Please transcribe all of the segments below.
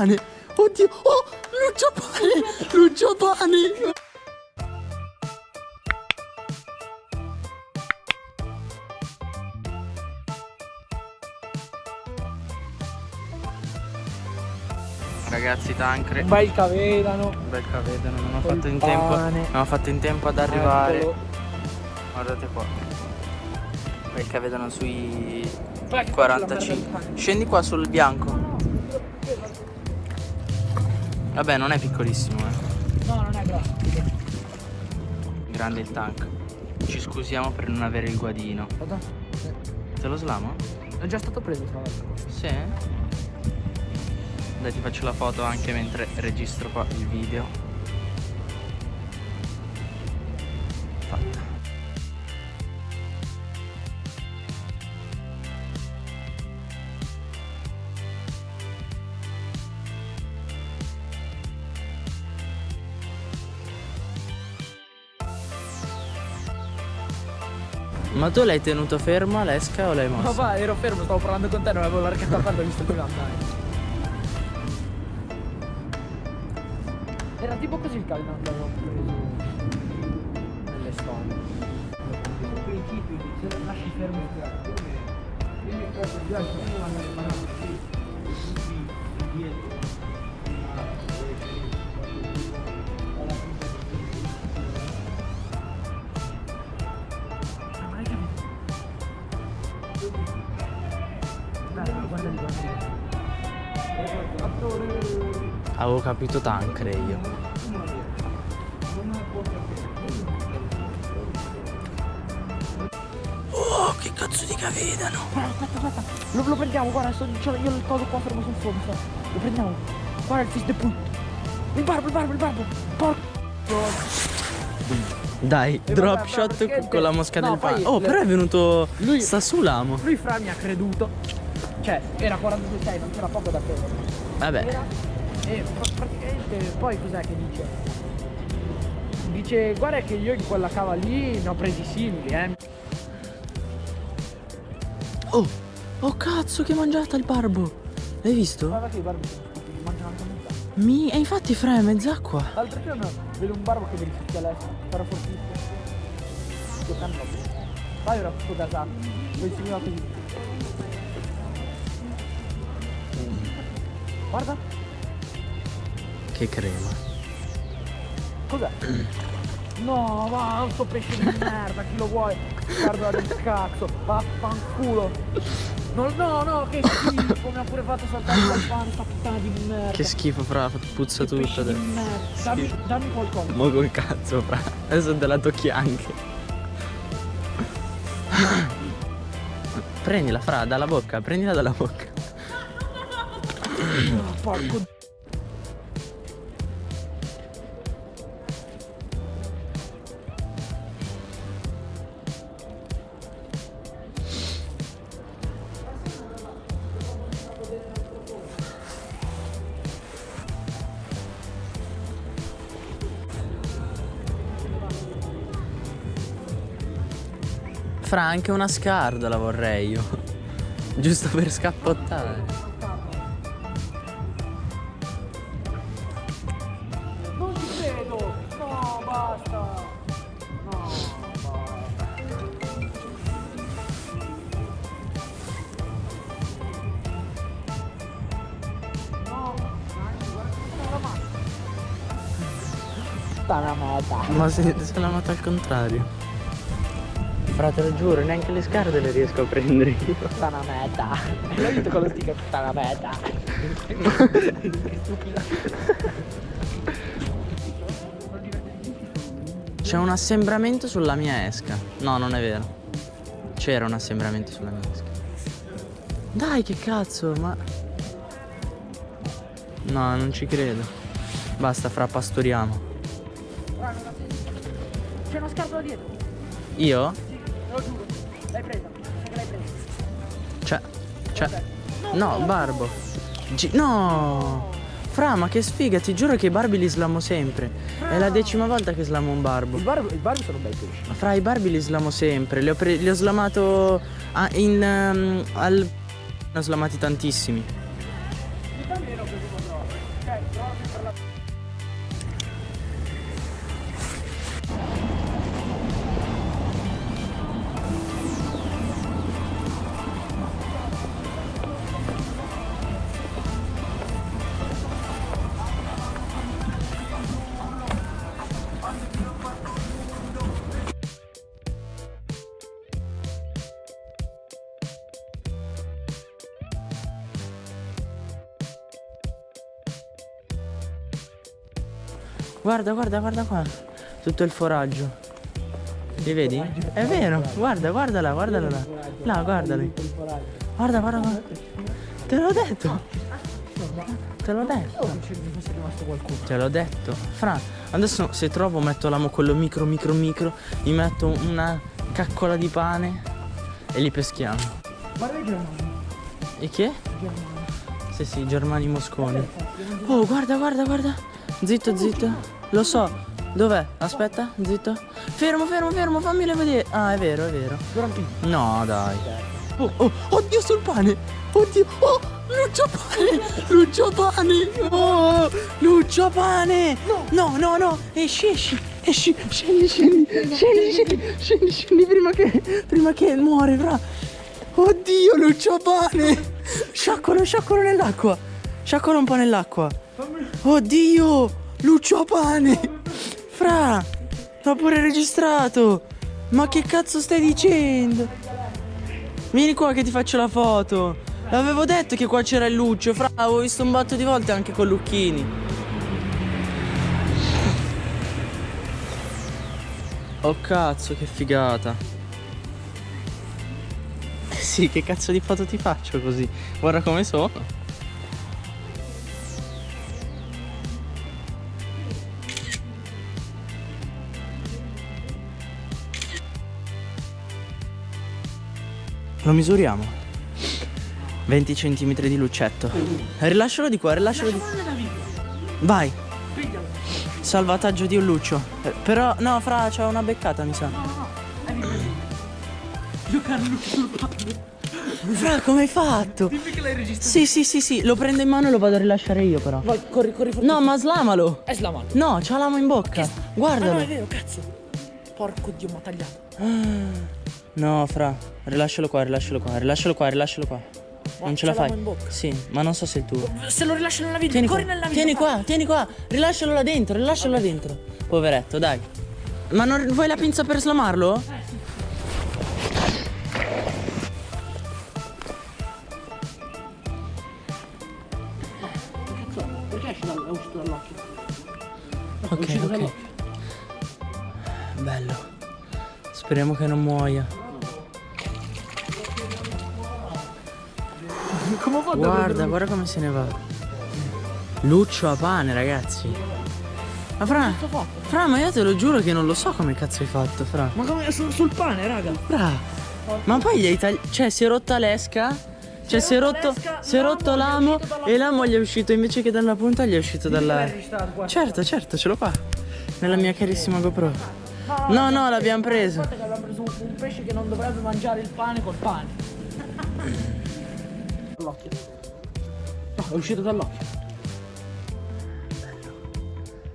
Pane. Oddio. Oh, Lucio Pane. Lucio Pane. Ragazzi Tancre Un bel cavedano. Un bel cavedano Non ho fatto in tempo. Non ho fatto in tempo ad arrivare Eccolo. Guardate qua Bel cavedano sui Guarda che 45 Scendi qua sul bianco Vabbè non è piccolissimo eh No, non è grosso. Grande il tank Ci scusiamo per non avere il guadino Guarda. Te lo slamo? È già stato preso tra l'altro. Sì Dai ti faccio la foto anche mentre registro qua il video Ma tu l'hai tenuto fermo l'esca o l'hai mosso? Ma va, ero fermo, stavo parlando con te, non avevo largato la parte, ho visto prima andare. Era tipo così il caldo che avevo preso nelle storie. Al principio se lo lasci fermo Guarda Avevo capito Tancre io Oh che cazzo di cavedano Aspetta, aspetta, lo, lo prendiamo, guarda, sto, io il coso qua fermo sul fondo. Lo prendiamo. Guarda il fish de put. Il barbo, il barbo, il barbo. Porco. Dai E drop vabbè, shot perché- con la mosca no, del pane Oh le- però è venuto Lui- Sta su l'amo Lui fra mi ha creduto. Cioè, era 42 non c'era poco da prendere. Vabbè Era. E pra- praticamente poi cos'è che dice? Dice, guarda che io in quella cava lì ne ho presi simili, eh. Oh Oh cazzo che mangiata il barbo L'hai visto? Guarda che i barbi sono stupidi, mangiano anche metà. Mi... E infatti fra è mezz'acqua L'altro giorno vedo un barbo che mi risucchia l'est, però fortissimo. Giocando. Poi era tutto gasato, lo inseguiva così. Guarda, Che crema cos'è? No, va, sto pesce di merda, chi lo vuole? Guarda del cazzo, vaffanculo. No, no, no, che schifo, mi ha pure fatto saltare pane, sta puttana di merda. Che schifo fra Puzza Che tutto di merda. Dammi, dammi qualcosa. Mo col cazzo fra Adesso te la tocchi anche Prendila fra dalla bocca Prendila dalla bocca Oh, porco Fra anche una scarda la vorrei io Giusto per scappottare Non ci credo! No, basta! No, basta. No, guarda la merda. Ma se, se l'ha nota al contrario Fra te lo giuro neanche le scarpe le riesco a prendere io Sta una merda. L'ho detto con lo sticker, sta una merda. C'è un assembramento sulla mia esca No non è vero C'era un assembramento sulla mia esca Dai che cazzo ma No non ci credo Basta fra pastoriamo C'è una scarpa dietro. Io? Te lo giuro. L'hai presa. Sai che l'hai presa. Cioè Cioè No Barbo Gi- No Fra ma che sfiga Ti giuro che i Barbie li slamo sempre È la decima volta che slamo un barbo Il bar, sono bei pesci. Ma fra i Barbie li slamo sempre Li ho, li ho slamato a- in, ehm, al... Ne ho slamati tantissimi Guarda, guarda, guarda qua. Tutto il foraggio. Li vedi? È vero, guarda, guardala, guardala là. Là, guardali. Guarda, guarda, guarda. Te l'ho detto. Te l'ho detto. Te l'ho detto. Fra, adesso se trovo metto l'amo quello micro micro micro, gli metto una caccola di pane e li peschiamo. Guarda i germani. E che? Sì, sì, Germani Mosconi. Oh, guarda, guarda, guarda. Zitto, zitto. Lo so. Dov'è? Aspetta, zitto. Fermo, fermo, fermo, fammelo vedere. Ah, è vero, è vero. No, dai. Oh, oh, oddio sul pane. Oddio. Oh, Lucio pane. Lucio pane. Oh, Lucio pane. No, no, no. Esci, esci. Esci, scendi, scendi. Scendi, scendi. Scendi, scendi prima che, prima che muore, fra. Oddio, Lucio pane. Sciaccolo, sciaccolo nell'acqua. Sciaccolo un po' nell'acqua. Oddio, Lucio pane. Fra, l'ho pure registrato. Ma che cazzo stai dicendo? Vieni qua che ti faccio la foto. L'avevo detto che qua c'era il Lucio, fra, avevo visto un botto di volte anche con Lucchini. Oh cazzo, che figata. Sì, che cazzo di foto ti faccio così? Guarda come sono. Lo misuriamo. 20 cm di luccetto. Rilascialo di qua, rilascialo di qua. Vai. Salvataggio di un luccio. Eh, Però, no, fra, c'è una beccata, mi sa. Giocare sul pane. Fra, come hai fatto? Dimmi che l'hai registrato. Sì, sì, sì, sì, lo prendo in mano e lo vado a rilasciare io però. Vai, corri, corri forte. No, ma slamalo. È slamato. No, c'ha l'amo in bocca. Ah no, è Guardalo. vero, cazzo. Porco dio, ma tagliato. No, fra, rilascialo qua, rilascialo qua, rilascialo qua, rilascialo qua. Non ce la fai. l'amo in bocca. Sì, ma non so se è il tuo. Se lo rilascio nella Tieni corri qua, nella video. tieni qua, tieni qua, rilascialo là dentro, rilascialo là dentro. Poveretto, dai. Ma non vuoi la pinza per slamarlo? Perché esce dal, è uscito dall'occhio? Ok, ok. Bello. Speriamo che non muoia. Come ho fatto a Guarda, guarda come se ne va. Luccio a pane, ragazzi. Ma Fra? Fra, ma io te lo giuro che non lo so come cazzo hai fatto, Fra. Ma come sul, sul pane, raga? Fra. Ma poi gli hai tagliato. Cioè, si è rotta l'esca. Cioè, si è rotto, si è rotto l'amo e l'amo gli è uscito invece che dalla punta, gli è uscito dalla. Certo, certo, ce l'ho qua. Nella mia carissima GoPro. No, no, l'abbiamo preso. Guarda che abbiamo preso un, pesce che non dovrebbe mangiare il pane col pane. Dall'occhio. No, è uscito dall'occhio.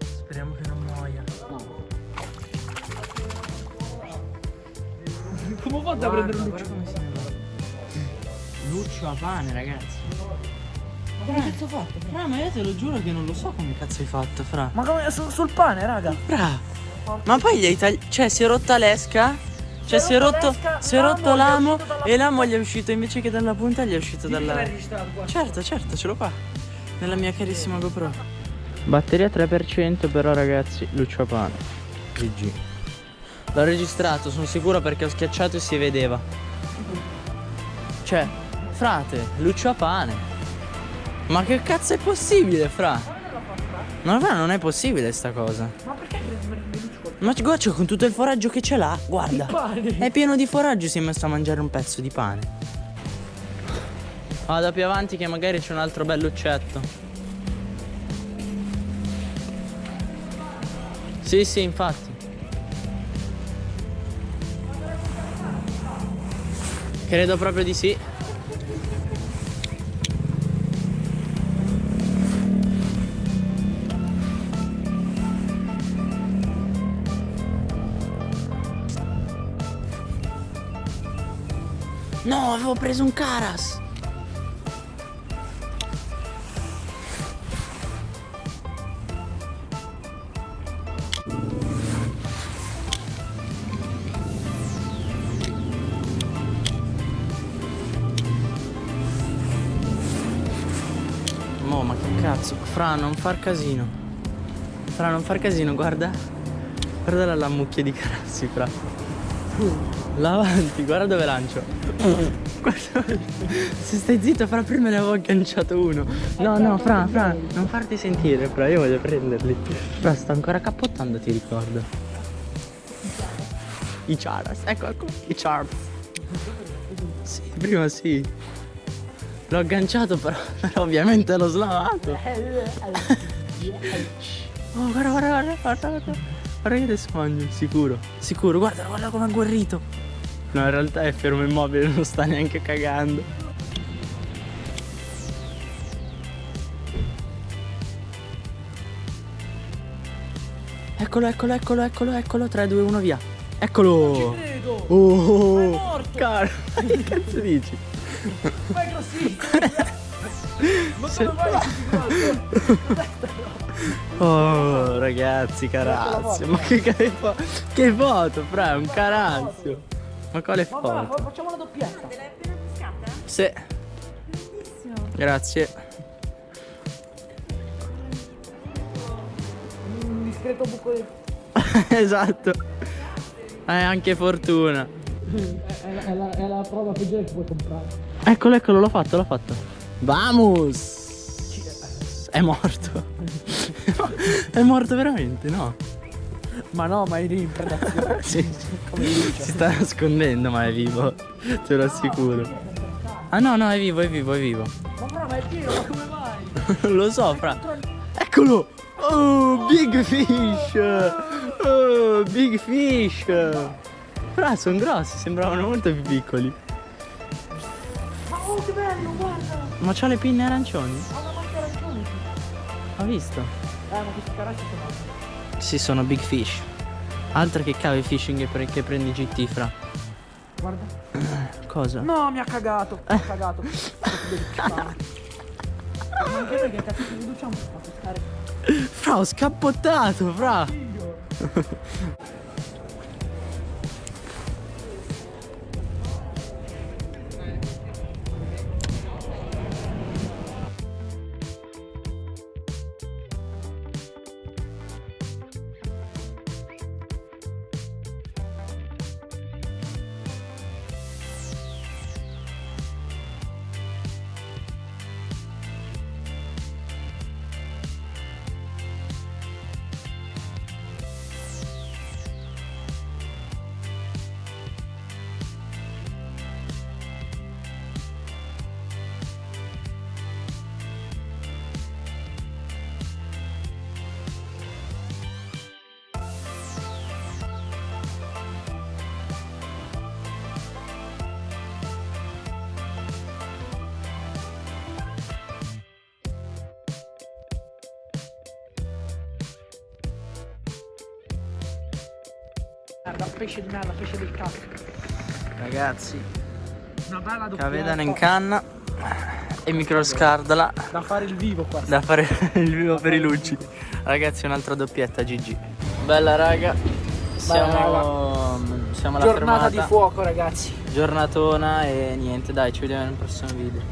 Speriamo che non muoia. Come ho fatto a prendere un luccio? Luccio a pane, ragazzi. Ma come cazzo ho fatto? Fra, ma io te lo giuro che non lo so come cazzo hai fatto, Fra. Ma come sul, sul pane, raga? Fra. Ma poi gli hai tagliato. Cioè, si è rotta l'esca. Cioè, si è rotto, si è rotto l'amo e l'amo gli è uscito invece che dalla punta, gli è uscito dalla. Certo, certo, ce l'ho qua. Nella mia carissima GoPro. Batteria 3%, però ragazzi, Lucio a pane. GG. L'ho registrato, sono sicuro perché ho schiacciato e si vedeva. Cioè, frate, Lucio a pane. Ma che cazzo è possibile, fra? No, fra, non è possibile sta cosa. Ma perché Ma guarda, con tutto il foraggio che ce l'ha, guarda. È pieno di foraggio, si è messo a mangiare un pezzo di pane. Vado più avanti che magari c'è un altro bell'uccetto. Sì, sì, infatti. Credo proprio di sì. Avevo preso un caras. Mo, ma che cazzo? Fra, non far casino. Fra, non far casino, guarda. Guarda la, la mucchia di carassi, fra. Là avanti, guarda dove lancio. Guarda, se stai zitto, fra, prima ne avevo agganciato uno. No, no, fra, fra, non farti sentire, fra, io voglio prenderli. Fra, sto ancora cappottando, ti ricordo. I Charas, ecco, ecco, i Charms. Sì, prima sì. L'ho agganciato però, però ovviamente l'ho slavato. Oh, guarda, guarda, guarda, guarda, guarda. Adesso mangio, sicuro. Sicuro, guarda, guarda come è agguerrito. No, in realtà è fermo immobile, non sta neanche cagando. Eccolo, eccolo, eccolo, eccolo, eccolo. 3, 2, 1, via. Eccolo. Credo! Oh, è morto! Caro, che cazzo dici? Ma è grossissimo! Ma come vai Oh ragazzi, carazio, ma che, che, fo- che foto, fra, è un carazio. Ma quale Ma va, foto? facciamo la doppietta! L'hai appena pescata? Sì, grazie. Un discreto buco di... esatto. Hai anche fortuna. È, è è la- è la prova peggiore che puoi comprare. Eccolo, eccolo, l'ho fatto, l'ho fatto. Vamos! È morto. è morto veramente, no? Ma no, ma eri in predazione. Sì, si sta nascondendo, ma è vivo. Te lo assicuro. Ah no, no, è vivo, è vivo, è vivo. Ma bravo, ma è pieno, ma come vai? Non lo so, fra. Eccolo! Oh, big fish! Oh, big fish! Fra, sono grossi, sembravano molto più piccoli. Ma oh, che bello, guarda! Ma c'ha le pinne arancioni? Ha una macchia arancione. Ho visto. Eh, ma questi caracci sono... Sì, sono big fish. Altro che cave fishing che, pre- che prendi GT, fra. Guarda. Cosa? No, mi ha cagato. Mi ha cagato. Di. Ma anche perché cazzo ci riduciamo a pescare? Fra, ho scappottato, fra! Merda, pesce di merda, pesce del cazzo. Ragazzi, Una bella doppietta. cavedano in canna e microscardala Da fare il vivo qua. da fare il vivo per i lucci. Ragazzi, un'altra doppietta GG. Bella raga. Siamo, siamo alla Giornata fermata. di fuoco, ragazzi. Giornatona e niente, dai, ci vediamo nel prossimo video.